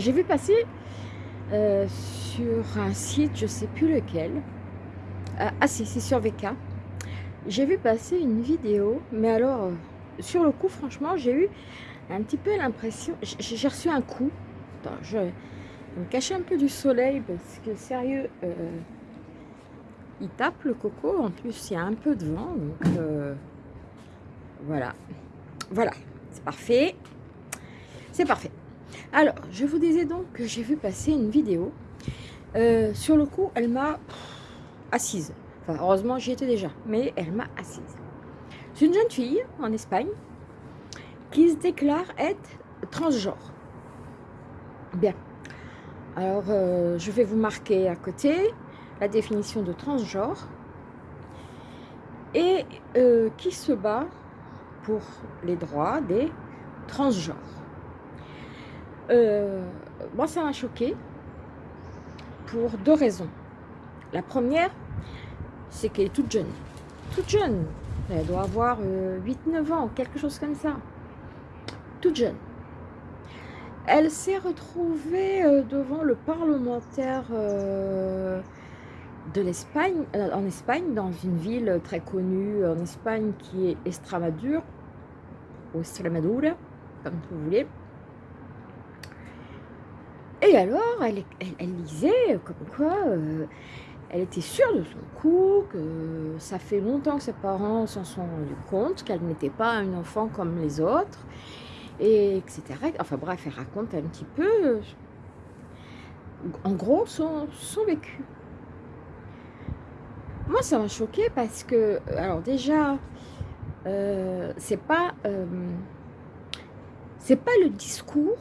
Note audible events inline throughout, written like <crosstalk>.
j'ai vu passer euh, sur un site, je sais plus lequel, ah, ah si, c'est sur VK, j'ai vu passer une vidéo, mais alors, euh, sur le coup, franchement, j'ai eu un petit peu l'impression, j'ai reçu un coup, Attends, je vais me cacher un peu du soleil, parce que sérieux, euh, il tape le coco, en plus il y a un peu de vent, donc voilà, voilà, c'est parfait. C'est parfait. Alors, je vous disais donc que j'ai vu passer une vidéo. Euh, sur le coup, elle m'a assise. Enfin, heureusement, j'y étais déjà. Mais elle m'a assise. C'est une jeune fille en Espagne qui se déclare être transgenre. Bien. Alors, euh, je vais vous marquer à côté la définition de transgenre et euh, qui se bat pour les droits des transgenres. Euh, moi, ça m'a choqué pour deux raisons. La première, c'est qu'elle est toute jeune. Toute jeune. Elle doit avoir 8-9 euh, ans, quelque chose comme ça. Toute jeune. Elle s'est retrouvée euh, devant le parlementaire de l'Espagne, en Espagne, dans une ville très connue en Espagne qui est Extremadure, ou Extremadura, comme vous voulez. Et alors, elle, lisait comme quoi euh, elle était sûre de son coup, que ça fait longtemps que ses parents s'en sont rendus compte, qu'elle n'était pas un enfant comme les autres, et etc. Enfin bref, elle raconte un petit peu, en gros, son, vécu. Moi, ça m'a choqué parce que, alors déjà, euh, c'est pas, euh, c'est pas le discours.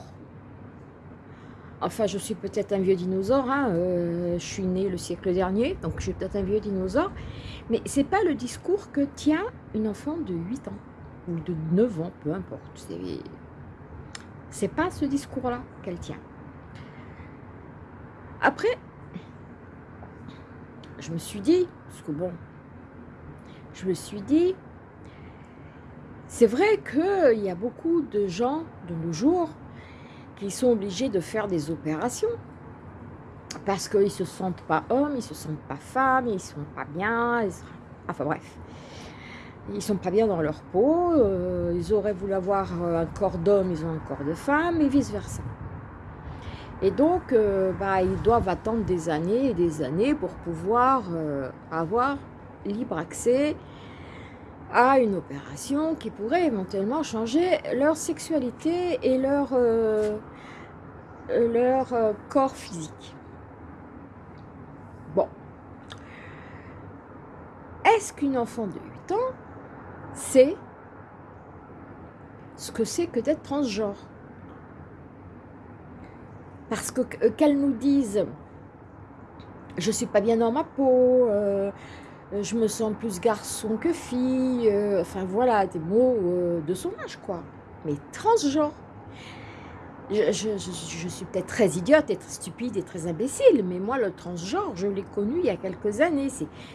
Enfin, je suis peut-être un vieux dinosaure. Hein, euh, je suis né le siècle dernier, donc je suis peut-être un vieux dinosaure. Mais c'est pas le discours que tient une enfant de 8 ans ou de 9 ans, peu importe. C'est pas ce discours-là qu'elle tient. Après, je me suis dit, parce que bon, je me suis dit, c'est vrai qu'il y a beaucoup de gens de nos jours qui sont obligés de faire des opérations parce qu'ils se sentent pas hommes, ils ne se sentent pas femmes, ils ne sont pas bien, enfin bref. Ils ne sont pas bien dans leur peau, euh, ils auraient voulu avoir un corps d'homme, ils ont un corps de femme, et vice-versa. Et donc, euh, bah, ils doivent attendre des années et des années pour pouvoir euh, avoir libre accès à une opération qui pourrait éventuellement changer leur sexualité et leur, euh, euh, corps physique. Bon. Est-ce qu'une enfant de 8 ans sait ce que c'est que d'être transgenre? Parce que euh, qu'elle nous dise « je suis pas bien dans ma peau je me sens plus garçon que fille, euh, enfin voilà, des mots euh, de son âge, quoi. Mais transgenre. Je, suis peut-être très idiote et très stupide et très imbécile, mais moi, le transgenre, je l'ai connu il y a quelques années.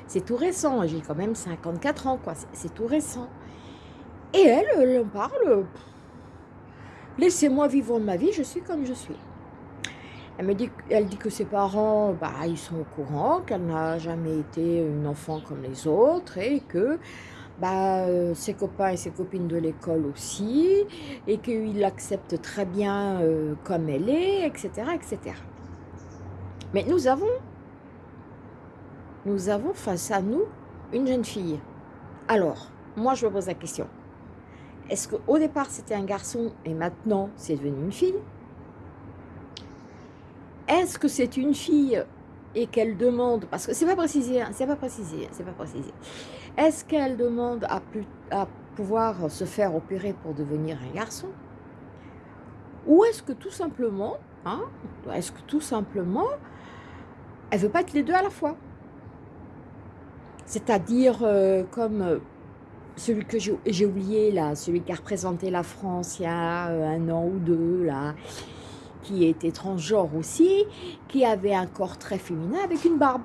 C'est tout récent. J'ai quand même 54 ans, quoi. C'est tout récent. Et elle, elle parle. Laissez-moi vivre ma vie, je suis comme je suis. Elle me dit, elle dit que ses parents, bah, ils sont au courant, qu'elle n'a jamais été une enfant comme les autres et que bah, euh, ses copains et ses copines de l'école aussi, et qu'ils l'acceptent très bien euh, comme elle est, etc., etc. Mais nous avons, nous avons face à nous une jeune fille. Alors, moi je me pose la question, est-ce qu'au départ c'était un garçon et maintenant c'est devenu une fille? Est-ce que c'est une fille et qu'elle demande, parce que c'est pas précisé, hein, c'est pas précisé, c'est pas précisé. Est-ce qu'elle demande à, à pouvoir se faire opérer pour devenir un garçon? Ou est-ce que tout simplement, hein, est-ce que tout simplement, elle veut pas être les deux à la fois? C'est-à-dire euh, comme euh, celui que j'ai oublié là, celui qui a représenté la France il y a euh, un an ou deux là, qui était transgenre aussi, qui avait un corps très féminin avec une barbe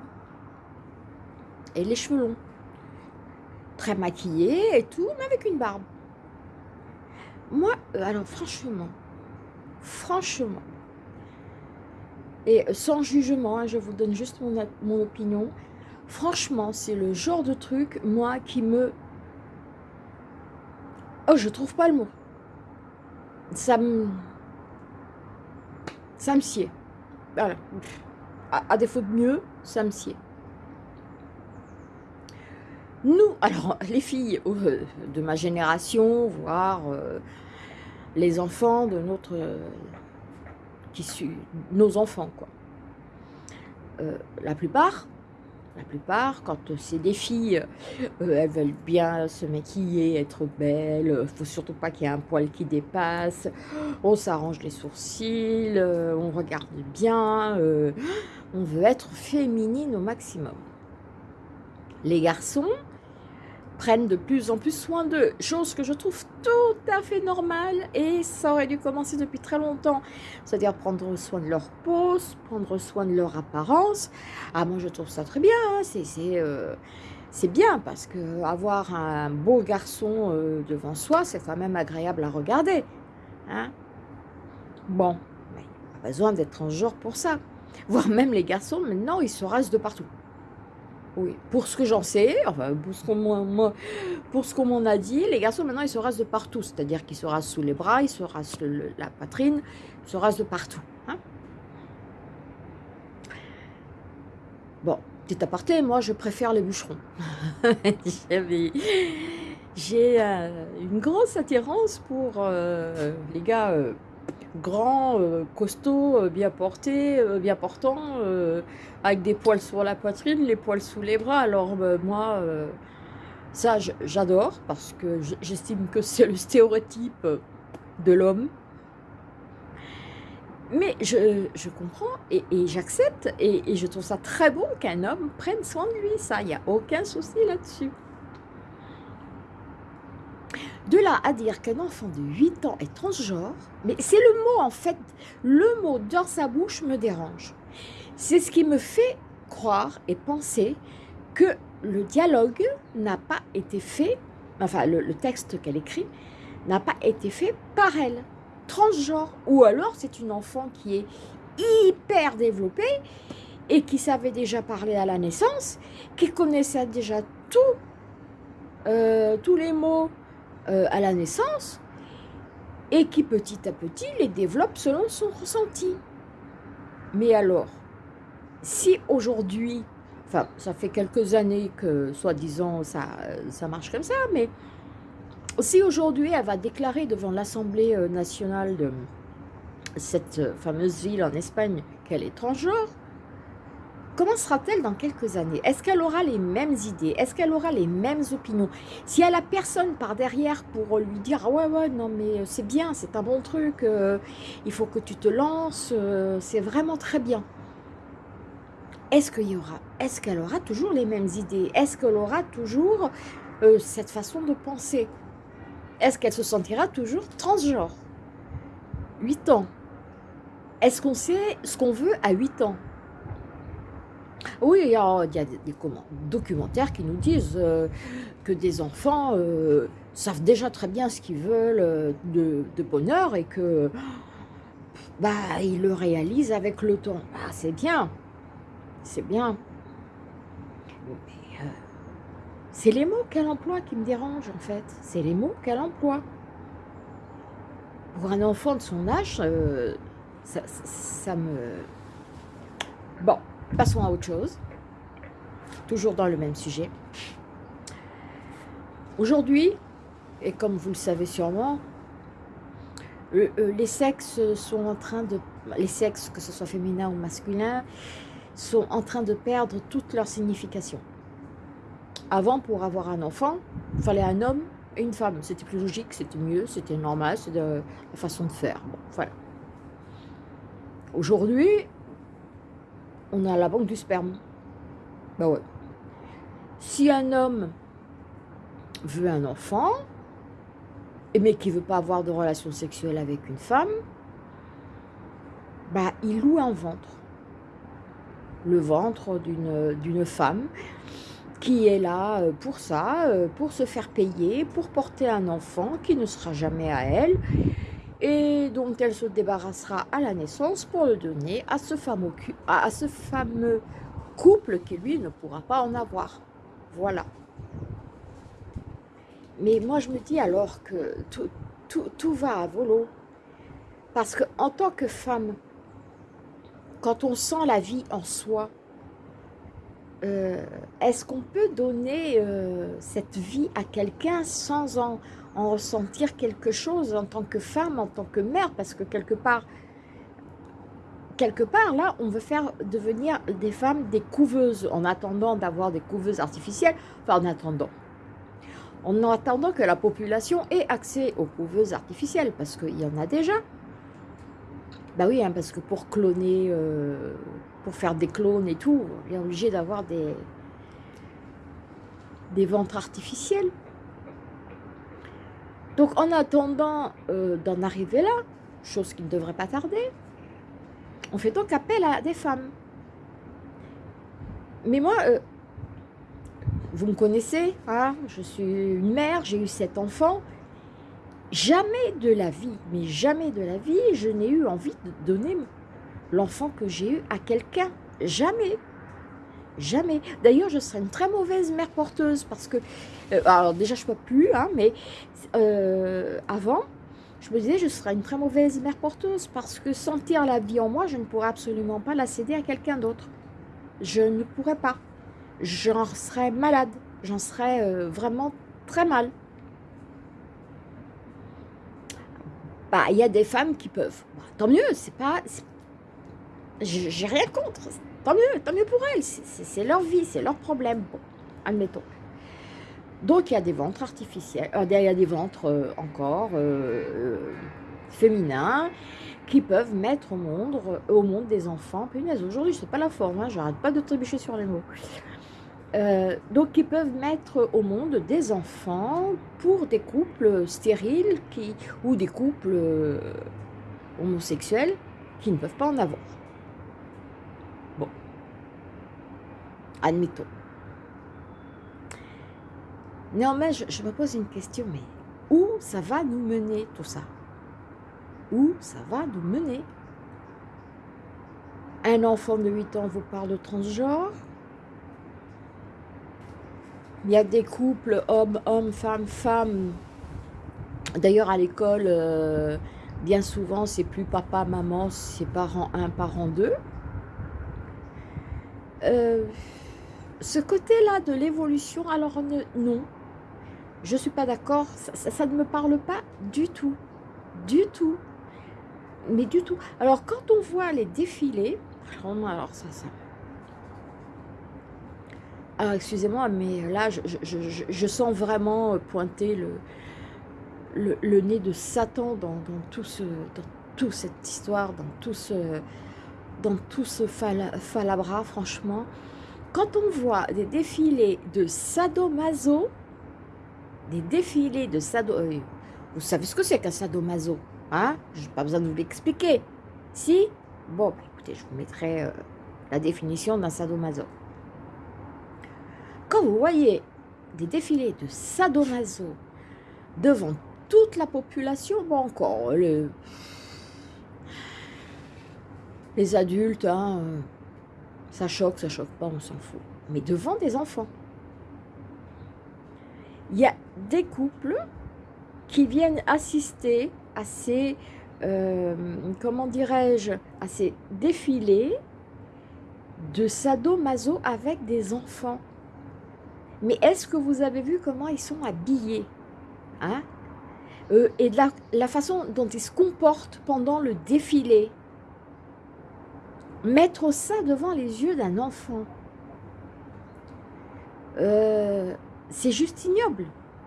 et les cheveux longs. Très maquillé et tout, mais avec une barbe. moi, euh, alors franchement, franchement, et sans jugement, hein, je vous donne juste mon, mon opinion, franchement, c'est le genre de truc, moi, qui me... Oh, je trouve pas le mot. Ça me... Ça me sied. À, défaut de mieux, ça me. Nous, alors, les filles euh, de ma génération, voire euh, les enfants de notre... qui suit nos enfants, quoi. Euh, la plupart, la plupart, quand c'est des filles, elles veulent bien se maquiller, être belles, il ne faut surtout pas qu'il y ait un poil qui dépasse, on s'arrange les sourcils, on regarde bien, on veut être féminine au maximum. Les garçons, prennent de plus en plus soin d'eux, chose que je trouve tout à fait normale et ça aurait dû commencer depuis très longtemps. C'est-à-dire prendre soin de leur peau, prendre soin de leur apparence. Ah, moi je trouve ça très bien, hein. euh, c'est bien parce que avoir un beau garçon euh, devant soi, c'est quand même agréable à regarder. Hein bon, mais pas besoin d'être un genre pour ça. Voire même les garçons, maintenant, ils se rasent de partout. Oui, pour ce que j'en sais, enfin, pour ce qu'on m'en a dit, les garçons, maintenant, ils se rasent de partout. C'est-à-dire qu'ils se rasent sous les bras, ils se rasent la poitrine, ils se rasent de partout. Hein. bon, petit aparté, moi, je préfère les bûcherons. <laughs> J'ai euh, une grosse attirance pour euh, les gars... Euh, grand, euh, costaud, euh, bien porté, euh, bien portant, avec des poils sur la poitrine, les poils sous les bras. Alors moi, ça j'adore parce que j'estime que c'est le stéréotype de l'homme. Mais je, comprends et, j'accepte et, je trouve ça très bon qu'un homme prenne soin de lui, ça, il n'y a aucun souci là-dessus. De là à dire qu'un enfant de 8 ans est transgenre, mais c'est le mot en fait, le mot dans sa bouche me dérange. C'est ce qui me fait croire et penser que le dialogue n'a pas été fait, enfin le, texte qu'elle écrit, n'a pas été fait par elle, transgenre. Ou alors c'est une enfant qui est hyper développée et qui savait déjà parler à la naissance, qui connaissait déjà tout, euh, tous les mots euh, à la naissance et qui petit à petit les développe selon son ressenti. Mais alors, si aujourd'hui, enfin ça fait quelques années que soi-disant ça, ça marche comme ça, mais si aujourd'hui elle va déclarer devant l'Assemblée euh, nationale de cette fameuse ville en Espagne qu'elle est transgenre, Comment sera-t-elle dans quelques années? Est-ce qu'elle aura les mêmes idées? Est-ce qu'elle aura les mêmes opinions? Si elle a personne par derrière pour lui dire ah « Ouais, ouais, non mais c'est bien, c'est un bon truc, euh, il faut que tu te lances, euh, c'est vraiment très bien. » Est-ce qu'il y aura Est-ce qu'elle aura toujours les mêmes idées? Est-ce qu'elle aura toujours euh, cette façon de penser? Est-ce qu'elle se sentira toujours transgenre? 8 ans. Est-ce qu'on sait ce qu'on veut à 8 ans? Oui, il y a, des, documentaires qui nous disent euh, que des enfants euh, savent déjà très bien ce qu'ils veulent euh, de, bonheur et que bah, ils le réalisent avec le temps. Bah, c'est bien, c'est bien. C'est les mots qu'elle emploie qui me dérangent en fait. C'est les mots qu'elle emploie. Pour un enfant de son âge, ça me... Bon, Passons à autre chose, toujours dans le même sujet. Aujourd'hui, et comme vous le savez sûrement, euh, les sexes sont en train de, les sexes, que ce soit féminin ou masculin, sont en train de perdre toute leur signification. Avant, pour avoir un enfant, il fallait un homme et une femme. C'était plus logique, c'était mieux, c'était normal, c'est la façon de faire. Voilà. Aujourd'hui, on a la banque du sperme. Bah ouais. Si un homme veut un enfant, mais qui ne veut pas avoir de relation sexuelle avec une femme, bah, il loue un ventre. Le ventre d'une femme. qui est là euh, pour ça, euh, pour se faire payer, pour porter un enfant qui ne sera jamais à elle, et dont elle se débarrassera à la naissance pour le donner à ce fameux, couple qui, lui, ne pourra pas en avoir. Voilà. Mais moi, je me dis alors que tout va à volo. Parce qu'en tant que femme, quand on sent la vie en soi, euh, est-ce qu'on peut donner euh, cette vie à quelqu'un sans en, ressentir quelque chose en tant que femme, en tant que mère Parce que quelque part, quelque part là, on veut faire devenir des femmes des couveuses en attendant d'avoir des couveuses artificielles. Enfin, en attendant. En attendant que la population ait accès aux couveuses artificielles, parce qu'il y en a déjà. Bah oui, hein, parce que pour cloner, euh, pour faire des clones et tout, on est obligé d'avoir des ventres artificiels. Donc en attendant euh, d'en arriver là, chose qui ne devrait pas tarder, on fait donc appel à des femmes. Mais moi, euh, vous me connaissez, hein, je suis une mère, j'ai eu sept enfants, Jamais de la vie, mais jamais de la vie, je n'ai eu envie de donner l'enfant que j'ai eu à quelqu'un. Jamais. Jamais. D'ailleurs, je serais une très mauvaise mère porteuse parce que, euh, alors déjà, je ne peux plus, hein, mais euh, avant, je me disais, je serais une très mauvaise mère porteuse parce que sentir la vie en moi, je ne pourrais absolument pas la céder à quelqu'un d'autre. Je ne pourrais pas. J'en serais malade. J'en serais euh, vraiment très mal. bah, il y a des femmes qui peuvent. Bah, tant mieux, c'est pas... J'ai rien contre. Tant mieux, tant mieux pour elles. C'est leur vie, c'est leur problème. Bon, admettons. Donc, il y a des ventres artificiels, euh, il y a des ventres euh, encore euh, féminins qui peuvent mettre au monde, des enfants. Punaise, aujourd'hui, c'est pas la forme, hein, j'arrête pas de trébucher sur les mots. Euh, donc ils peuvent mettre au monde des enfants pour des couples stériles qui, ou des couples euh, homosexuels qui ne peuvent pas en avoir. Admettons. Néanmoins, je, me pose une question, mais où ça va nous mener tout ça? Où ça va nous mener? Un enfant de 8 ans vous parle de transgenre il y a des couples hommes, hommes, femmes, femmes. D'ailleurs, à l'école, euh, bien souvent, c'est plus papa, maman, c'est parent 1, parent 2. Euh, ce côté-là de l'évolution, alors non, je ne suis pas d'accord, ça, ne me parle pas du tout, du tout, mais du tout. Alors, quand on voit les défilés, alors ça, ça, ah, excusez-moi, mais là, je, sens vraiment pointer le, nez de Satan dans, toute cette histoire, dans tout ce, dans tout ce falabra, franchement. Quand on voit des défilés de sadomaso, des défilés de sado... Euh, vous savez ce que c'est qu'un sadomaso hein? Je n'ai pas besoin de vous l'expliquer. Si? Bon, bah, écoutez, je vous mettrai euh, la définition d'un sadomaso. Quand vous voyez des défilés de sadomaso devant toute la population, bon encore, les, les adultes, hein, ça choque, ça choque pas, on s'en fout. Mais devant des enfants. Il y a des couples qui viennent assister à ces, euh, comment dirais-je, à ces défilés de sadomaso avec des enfants. Mais est-ce que vous avez vu comment ils sont habillés hein? Euh, Et la, façon dont ils se comportent pendant le défilé Mettre ça devant les yeux d'un enfant, euh, c'est juste ignoble.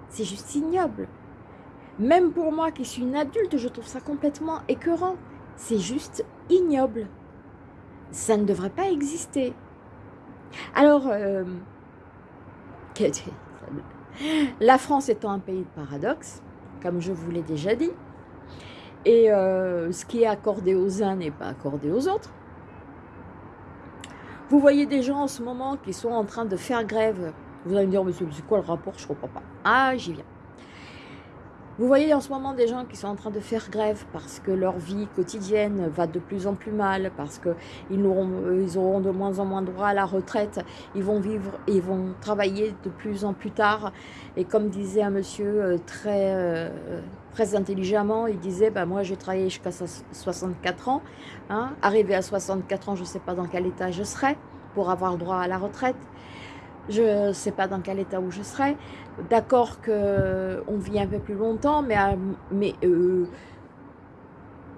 C'est juste ignoble. Même pour moi qui suis une adulte, je trouve ça complètement écœurant. C'est juste ignoble. Ça ne devrait pas exister. Alors, euh, la France étant un pays de paradoxe, comme je vous l'ai déjà dit, et euh, ce qui est accordé aux uns n'est pas accordé aux autres. Vous voyez des gens en ce moment qui sont en train de faire grève Vous allez me dire, monsieur, c'est quoi le rapport? Je ne comprends pas. Ah, j'y viens. Vous voyez en ce moment des gens qui sont en train de faire grève parce que leur vie quotidienne va de plus en plus mal, parce qu'ils auront, de moins en moins droit à la retraite, ils vont vivre, ils vont travailler de plus en plus tard. Et comme disait un monsieur euh, très, euh, très intelligemment, il disait, bah, moi j'ai travaillé jusqu'à 64 ans, hein, arrivé à 64 ans, je ne sais pas dans quel état je serai pour avoir droit à la retraite. Je ne sais pas dans quel état où je serai. D'accord qu'on vit un peu plus longtemps, mais, mais euh,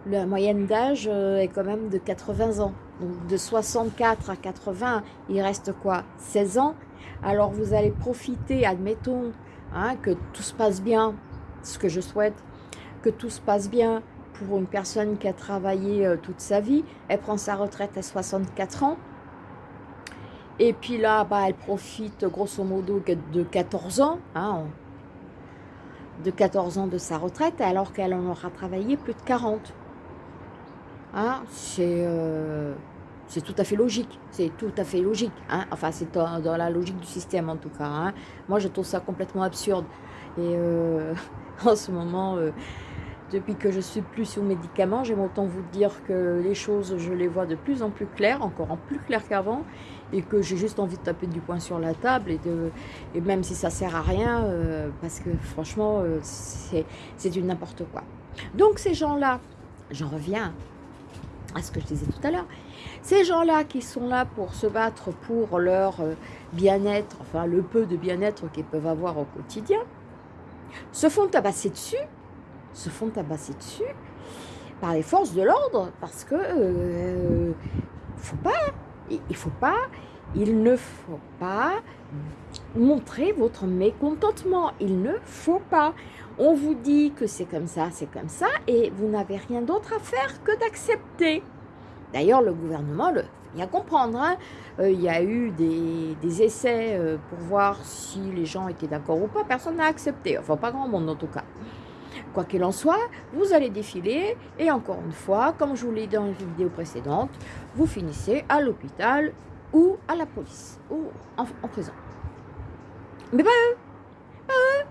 la moyenne d'âge euh, est quand même de 80 ans. Donc de 64 à 80, il reste quoi? 16 ans. Alors vous allez profiter, admettons, hein, que tout se passe bien, ce que je souhaite, que tout se passe bien pour une personne qui a travaillé euh, toute sa vie. Elle prend sa retraite à 64 ans. Et puis là, bah, elle profite grosso modo de 14 ans, hein, de 14 ans de sa retraite, alors qu'elle en aura travaillé plus de 40. Hein, euh, c'est tout à fait logique, c'est tout à fait logique. Hein, enfin, c'est dans, la logique du système en tout cas. Hein. Moi, je trouve ça complètement absurde. Et euh, <laughs> en ce moment, euh, depuis que je suis plus sous médicaments, j'aime autant vous dire que les choses, je les vois de plus en plus claires, encore en plus clair qu'avant et que j'ai juste envie de taper du poing sur la table et, de, et même si ça sert à rien, euh, parce que franchement, euh, c'est du n'importe quoi. Donc ces gens-là, j'en reviens à ce que je disais tout à l'heure, ces gens-là qui sont là pour se battre pour leur euh, bien-être, enfin le peu de bien-être qu'ils peuvent avoir au quotidien, se font tabasser dessus, se font tabasser dessus par les forces de l'ordre, parce que euh, faut pas, il ne faut pas, il ne faut pas montrer votre mécontentement. Il ne faut pas. On vous dit que c'est comme ça, c'est comme ça, et vous n'avez rien d'autre à faire que d'accepter. D'ailleurs, le gouvernement le fait bien comprendre. Hein. Euh, il y a eu des, essais euh, pour voir si les gens étaient d'accord ou pas. Personne n'a accepté. Enfin, pas grand monde en tout cas. Quoi qu'il en soit, vous allez défiler et encore une fois, comme je vous l'ai dit dans les vidéos précédentes, vous finissez à l'hôpital ou à la police ou en, prison. Mais pas eux, pas eux.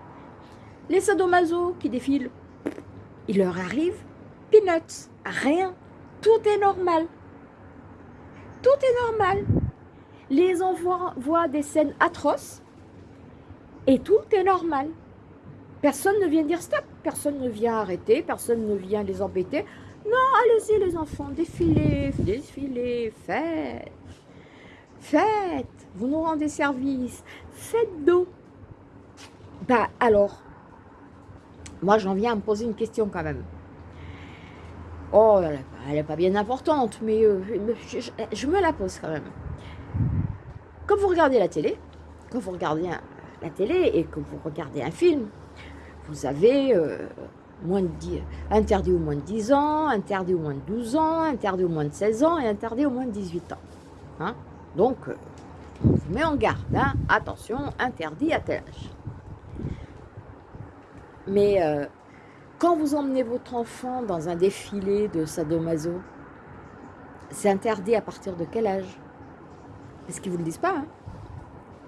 Les sadomaso qui défilent, il leur arrive peanuts, rien, tout est normal. Tout est normal. Les enfants voient des scènes atroces et tout est normal. Personne ne vient dire stop, personne ne vient arrêter, personne ne vient les embêter. Non, allez-y les enfants, défilez, défilez, faites. Faites, vous nous rendez service, faites d'eau. Bah alors, moi j'en viens à me poser une question quand même. Oh, elle n'est pas bien importante, mais euh, je, me la pose quand même. Quand vous regardez la télé, quand vous regardez la télé et que vous regardez un film, vous avez euh, interdit au moins de 10 ans, interdit au moins de 12 ans, interdit au moins de 16 ans et interdit au moins de 18 ans. Hein. Donc, euh, on vous met en garde. Hein. Attention, interdit à tel âge. Mais euh, quand vous emmenez votre enfant dans un défilé de sadomaso, c'est interdit à partir de quel âge? Est-ce qu'ils ne vous le disent pas hein?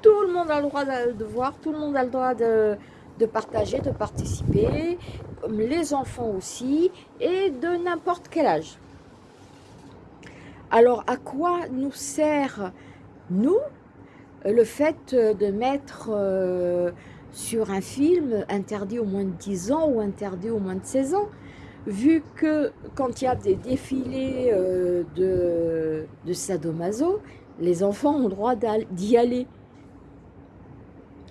Tout le monde a le droit de voir, tout le monde a le droit de, de partager, de participer, les enfants aussi, et de n'importe quel âge. Alors, à quoi nous sert, nous, le fait de mettre euh, sur un film interdit au moins de 10 ans ou interdit au moins de 16 ans Vu que quand il y a des défilés euh, de, de sadomaso, les enfants ont le droit d'y aller?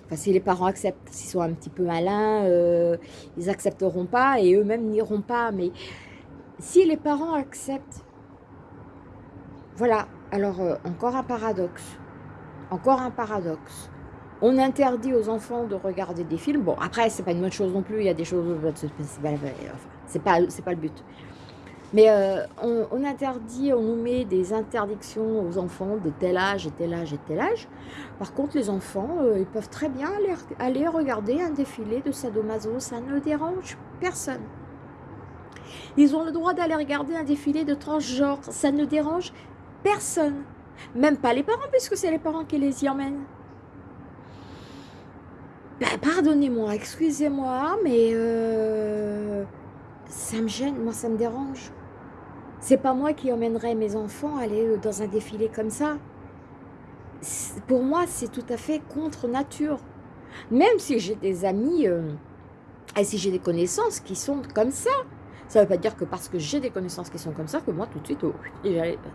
Enfin, si les parents acceptent, s'ils sont un petit peu malins, euh, ils accepteront pas et eux-mêmes n'iront pas. Mais si les parents acceptent, voilà. Alors, euh, encore un paradoxe. Encore un paradoxe. On interdit aux enfants de regarder des films. Bon, après, c'est pas une bonne chose non plus. Il y a des choses... C'est pas, pas, pas le but. Mais euh, on, interdit, on nous met des interdictions aux enfants de tel âge et tel âge et tel âge. Par contre, les enfants, euh, ils peuvent très bien aller, regarder un défilé de sadomaso. Ça ne dérange personne. Ils ont le droit d'aller regarder un défilé de transgenre. Ça ne dérange personne. Même pas les parents, puisque c'est les parents qui les y emmènent. Ben, pardonnez-moi, excusez-moi, mais euh, ça me gêne, moi ça me dérange. C'est pas moi qui emmènerai mes enfants aller dans un défilé comme ça. Pour moi, c'est tout à fait contre nature. Même si j'ai des amis euh, et si j'ai des connaissances qui sont comme ça, ça ne veut pas dire que parce que j'ai des connaissances qui sont comme ça, que moi tout de suite, oh,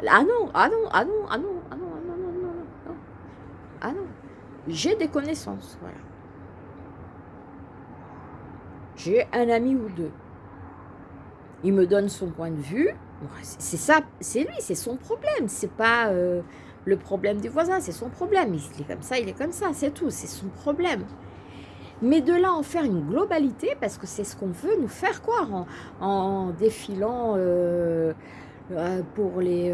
ah non, ah non, ah non, ah non, ah non, ah non, non, non, non, ah non, j'ai des connaissances, voilà. J'ai un ami ou deux. Il me donne son point de vue, c'est ça, c'est lui, c'est son problème, c'est pas euh, le problème du voisin, c'est son problème. Il est comme ça, il est comme ça, c'est tout, c'est son problème. Mais de là en faire une globalité, parce que c'est ce qu'on veut nous faire croire en, défilant euh, euh, pour les,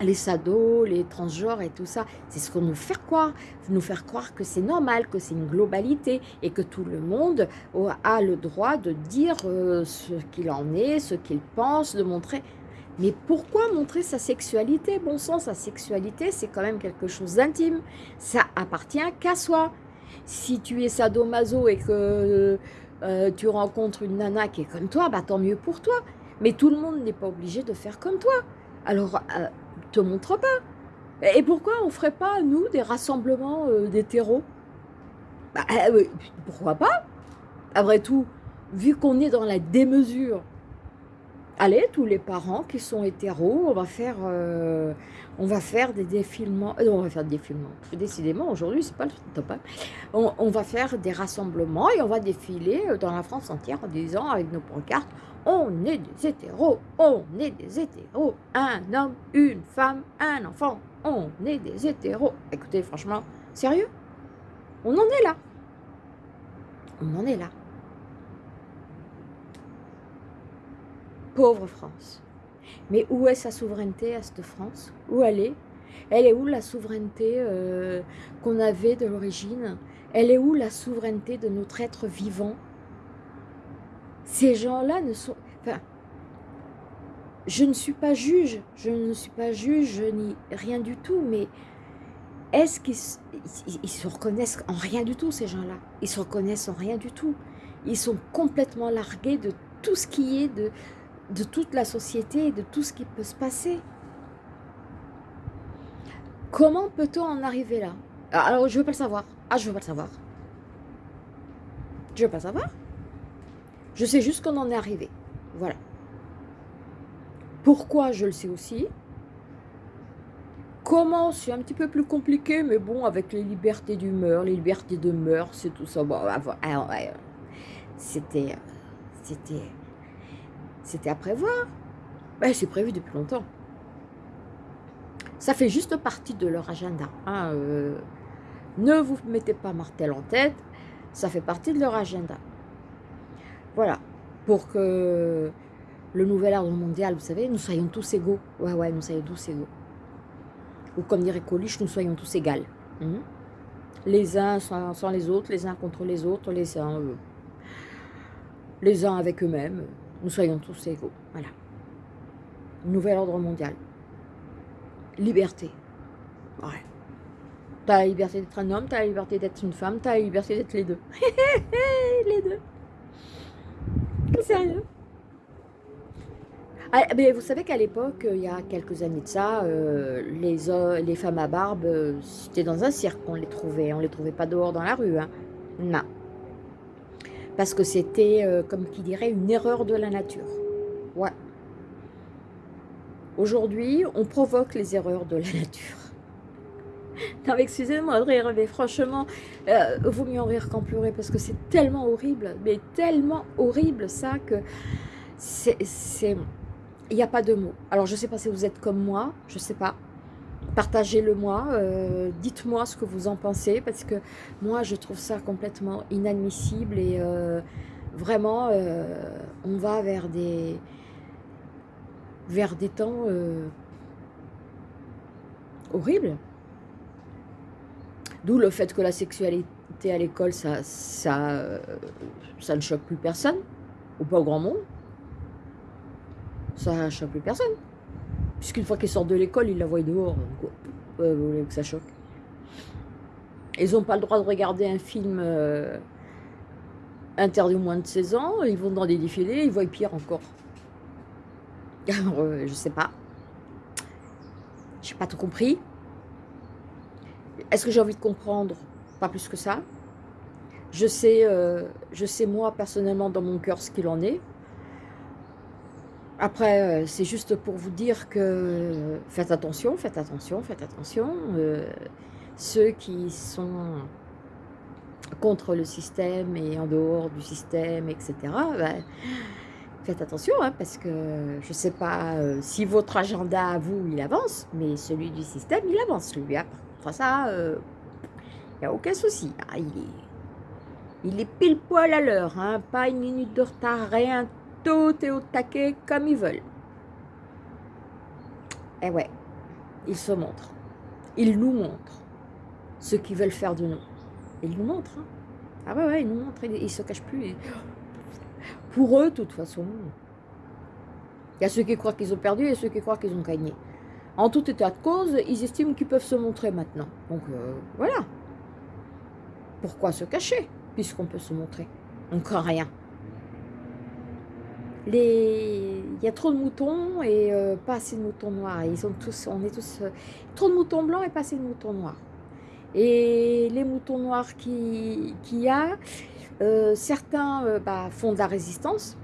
les sados, les transgenres et tout ça. C'est ce qu'on nous fait croire, nous faire croire que c'est normal, que c'est une globalité et que tout le monde a le droit de dire ce qu'il en est, ce qu'il pense, de montrer. Mais pourquoi montrer sa sexualité? Bon sang, sa sexualité, c'est quand même quelque chose d'intime. Ça appartient qu'à soi. Si tu es sadomaso et que euh, tu rencontres une nana qui est comme toi, bah tant mieux pour toi. Mais tout le monde n'est pas obligé de faire comme toi. Alors, euh, montre pas. Et pourquoi on ferait pas, nous, des rassemblements euh, d'hétéros bah, Pourquoi pas? Après tout, vu qu'on est dans la démesure allez, tous les parents qui sont hétéros, on va faire, euh, on va faire des défilements, euh, on va faire des défilements, décidément aujourd'hui c'est pas le top, hein. on, va faire des rassemblements et on va défiler euh, dans la France entière en disant avec nos pancartes, on est des hétéros, on est des hétéros, un homme, une femme, un enfant, on est des hétéros. Écoutez, franchement, sérieux? On en est là. On en est là. Pauvre France. Mais où est sa souveraineté à cette France? Où elle est? Elle est où la souveraineté euh, qu'on avait de l'origine? Elle est où la souveraineté de notre être vivant? Ces gens-là ne sont... Enfin, je ne suis pas juge, je ne suis pas juge ni rien du tout, mais est-ce qu'ils se reconnaissent en rien du tout, ces gens-là? Ils se reconnaissent en rien du tout. Ils sont complètement largués de tout ce qui est de, de toute la société de tout ce qui peut se passer. Comment peut-on en arriver là? Ah, Alors, je veux pas le savoir. Ah, je veux pas le savoir. Je veux pas le savoir. Je sais juste qu'on en est arrivé. Voilà. Pourquoi Je le sais aussi. Comment C'est un petit peu plus compliqué, mais bon, avec les libertés d'humeur, les libertés de mœurs, c'est tout ça. Bon, ah, c'était... C'était c'était à prévoir. Ben, c'est prévu depuis longtemps. Ça fait juste partie de leur agenda. Hein, euh, ne vous mettez pas Martel en tête, ça fait partie de leur agenda. Voilà, pour que le nouvel ordre mondial, vous savez, nous soyons tous égaux. Ouais, ouais, nous soyons tous égaux. Ou comme dirait Coluche, nous soyons tous égaux. Hein. Les uns sans, les autres, les uns contre les autres, les uns, euh, les uns avec eux-mêmes nous soyons tous égaux. Voilà. Nouvel ordre mondial. Liberté. Ouais. T'as la liberté d'être un homme, t'as la liberté d'être une femme, t'as la liberté d'être les deux. <laughs> les deux. Sérieux? Ah, mais vous savez qu'à l'époque, il y a quelques années de ça, euh, les, les femmes à barbe, euh, c'était dans un cirque qu'on les trouvait. On les trouvait pas dehors dans la rue. Hein. Non parce que c'était, euh, comme qui dirait, une erreur de la nature. Ouais. Aujourd'hui, on provoque les erreurs de la <laughs> nature. non, excusez-moi de rire, mais franchement, euh, vaut mieux en rire qu'en pleurer, parce que c'est tellement horrible, mais tellement horrible ça, que c'est... Il n'y a pas de mots. Alors, je ne sais pas si vous êtes comme moi, je ne sais pas partagez-le moi, euh, dites-moi ce que vous en pensez, parce que moi je trouve ça complètement inadmissible et euh, vraiment euh, on va vers des, vers des temps horribles. D'où le fait que la sexualité à l'école, ça, ça, ça ne choque plus personne, ou pas au grand monde. Ça ne choque plus personne. Puisqu'une fois qu'il sort de l'école, il la voit dehors. vous voulez que ça choque Ils n'ont pas le droit de regarder un film euh, interdit au moins de 16 ans. Ils vont dans des défilés, ils voient pire encore. <laughs> Alors, euh, je sais pas. J'ai pas tout compris. Est-ce que j'ai envie de comprendre? Pas plus que ça. Je sais, euh, je sais moi personnellement dans mon cœur ce qu'il en est. Après, euh, c'est juste pour vous dire que faites attention, faites attention, faites attention. Euh, ceux qui sont contre le système et en dehors du système, etc., ben, faites attention, hein, parce que je ne sais pas euh, si votre agenda vous, il avance, mais celui du système, il avance, lui. Hein. Enfin, ça, il n'y a aucun souci. Ah, il, est, il est pile poil à l'heure, hein, pas une minute de retard, rien, tout au taquet comme ils veulent. Et eh ouais, ils se montrent. Ils nous montrent ce qu'ils veulent faire de nous. Ils nous montrent. Hein. Ah ouais, ils nous montrent. Ils, ne se cachent plus. <gasps> Pour eux, de toute façon, il y a ceux qui croient qu'ils ont perdu et ceux qui croient qu'ils ont gagné. En tout état de cause, ils estiment qu'ils peuvent se montrer maintenant. Donc euh, voilà. Pourquoi se cacher puisqu'on peut se montrer? On craint rien les... il y a trop de moutons et euh, pas assez de moutons noirs. Ils sont tous, on est tous euh, trop de moutons blancs et pas assez de moutons noirs. Et les moutons noirs qu'il qui y a, euh, certains bah, font de la résistance.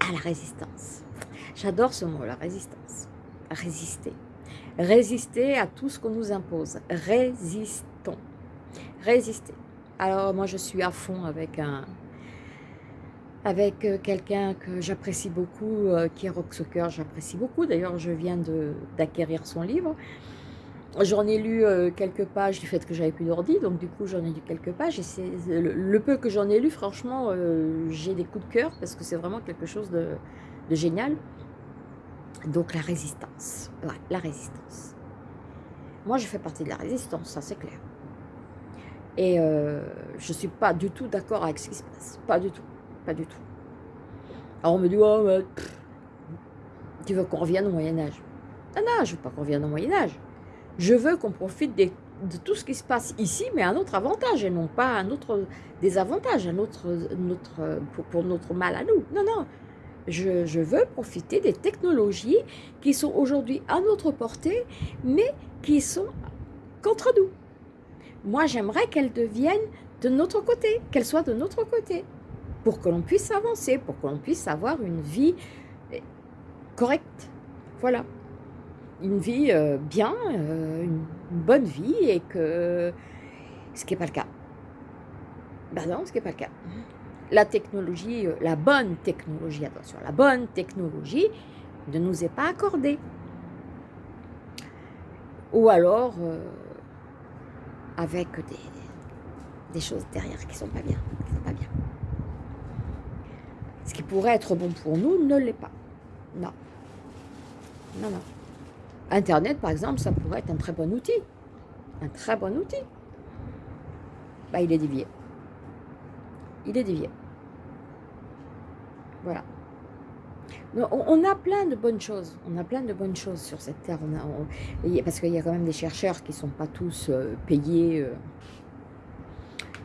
À la résistance. J'adore ce mot, la résistance. Résister. Résister à tout ce qu'on nous impose. Résistons. Résister. Alors moi je suis à fond avec un, avec euh, quelqu'un que j'apprécie beaucoup, euh, qui est Rock j'apprécie beaucoup. D'ailleurs, je viens d'acquérir son livre. J'en ai lu euh, quelques pages du fait que j'avais plus d'ordi, donc du coup j'en ai lu quelques pages. Et le, peu que j'en ai lu, franchement, j'ai des coups de cœur parce que c'est vraiment quelque chose de, génial. Donc la résistance, la résistance. Moi, je fais partie de la résistance, ça c'est clair. Et je ne suis pas du tout d'accord avec ce qui se passe, pas du tout. Pas du tout. Alors on me dit, oh, tu veux qu'on revienne au Moyen-Âge Non, non, je veux pas qu'on revienne au Moyen-Âge. Je veux qu'on profite de tout ce qui se passe ici, mais à notre avantage, et non pas à notre désavantage, à notre, pour, notre mal à nous. Non, non. Je veux profiter des technologies qui sont aujourd'hui à notre portée, mais qui sont contre nous. Moi, j'aimerais qu'elles deviennent de notre côté, qu'elles soient de notre côté pour que l'on puisse avancer, pour que l'on puisse avoir une vie eh, correcte. Voilà. Une vie euh, bien, euh, une, bonne vie et que ce qui n'est pas le cas. Ben non, ce qui n'est pas le cas. La technologie, euh, la bonne technologie, attention, la bonne technologie ne nous est pas accordée. Ou alors avec des, choses derrière qui ne sont pas bien. Qui sont pas bien ce qui pourrait être bon pour nous ne l'est pas. Non. Non, non. Internet, par exemple, ça pourrait être un très bon outil. Un très bon outil. Bah, il est dévié. Il est dévié. Voilà. On a plein de bonnes choses. On a plein de bonnes choses sur cette terre. On parce qu'il y a quand même des chercheurs qui ne sont pas tous euh, payés, euh,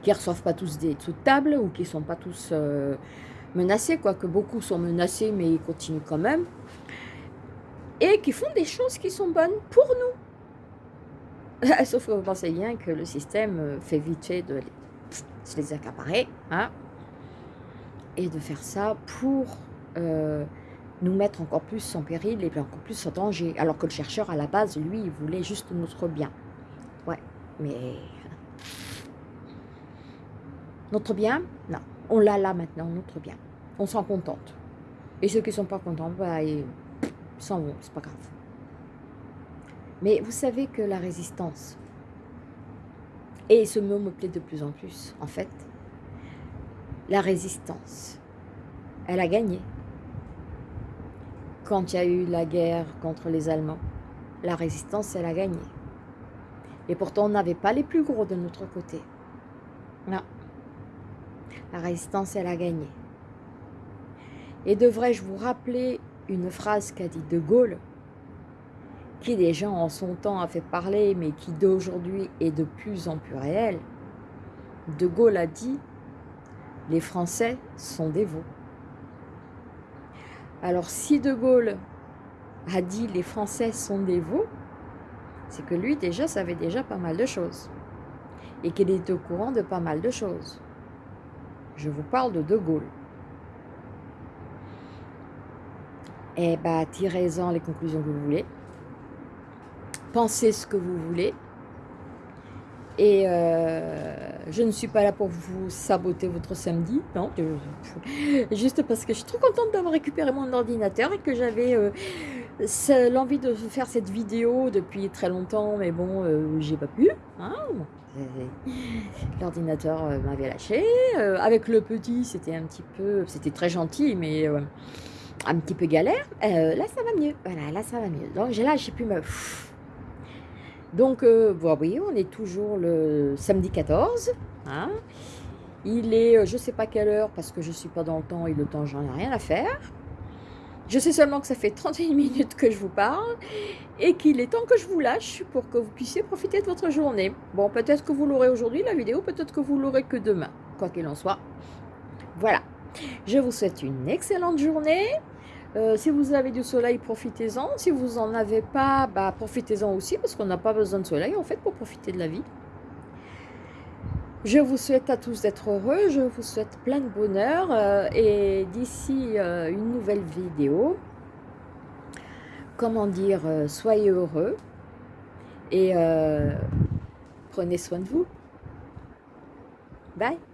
qui ne reçoivent pas tous des sous de table ou qui ne sont pas tous euh, menacés, quoique beaucoup sont menacés, mais ils continuent quand même, et qui font des choses qui sont bonnes pour nous. <laughs> Sauf que vous pensez bien que le système euh, fait vite de se les accaparer, hein, et de faire ça pour euh, nous mettre encore plus en péril et encore plus en danger. Alors que le chercheur, à la base, lui, il voulait juste notre bien. Ouais, mais... Notre bien Non on l'a là maintenant, notre bien. On s'en contente. Et ceux qui ne sont pas contents, bah, ils s'en vont, c'est pas grave. Mais vous savez que la résistance, et ce mot me plaît de plus en plus, en fait, la résistance, elle a gagné. Quand il y a eu la guerre contre les Allemands, la résistance, elle a gagné. Et pourtant, on n'avait pas les plus gros de notre côté. La résistance, elle a gagné. Et devrais-je vous rappeler une phrase qu'a dit De Gaulle qui déjà en son temps a fait parler, mais qui d'aujourd'hui est de plus en plus réel. De Gaulle a dit, les Français sont veaux. Alors si De Gaulle a dit les Français sont veaux, c'est que lui déjà savait déjà pas mal de choses. Et qu'il est au courant de pas mal de choses. Je vous parle de De Gaulle. Eh bien, tirez-en les conclusions que vous voulez. Pensez ce que vous voulez. Et euh, je ne suis pas là pour vous saboter votre samedi, non. <laughs> Juste parce que je suis trop contente d'avoir récupéré mon ordinateur et que j'avais euh, l'envie de faire cette vidéo depuis très longtemps, mais bon, euh, j'ai pas pu. Hein. L'ordinateur m'avait lâché. avec le petit, c'était un petit peu... C'était très gentil, mais un petit peu galère, euh, là ça va mieux, voilà, là ça va mieux. Donc là j'ai pu me... Donc, euh, oui, on est toujours le samedi 14. Hein. Il est, euh, je sais pas quelle heure, parce que je suis pas dans le temps et le temps, j'en ai rien à faire. Je sais seulement que ça fait 31 minutes que je vous parle et qu'il est temps que je vous lâche pour que vous puissiez profiter de votre journée. Bon, peut-être que vous l'aurez aujourd'hui, la vidéo, peut-être que vous l'aurez que demain, quoi qu'il en soit. Voilà. Je vous souhaite une excellente journée. Euh, si vous avez du soleil, profitez-en. Si vous n'en avez pas, bah, profitez-en aussi parce qu'on n'a pas besoin de soleil en fait pour profiter de la vie. Je vous souhaite à tous d'être heureux, je vous souhaite plein de bonheur euh, et d'ici euh, une nouvelle vidéo, comment dire, soyez heureux et prenez soin de vous. Bye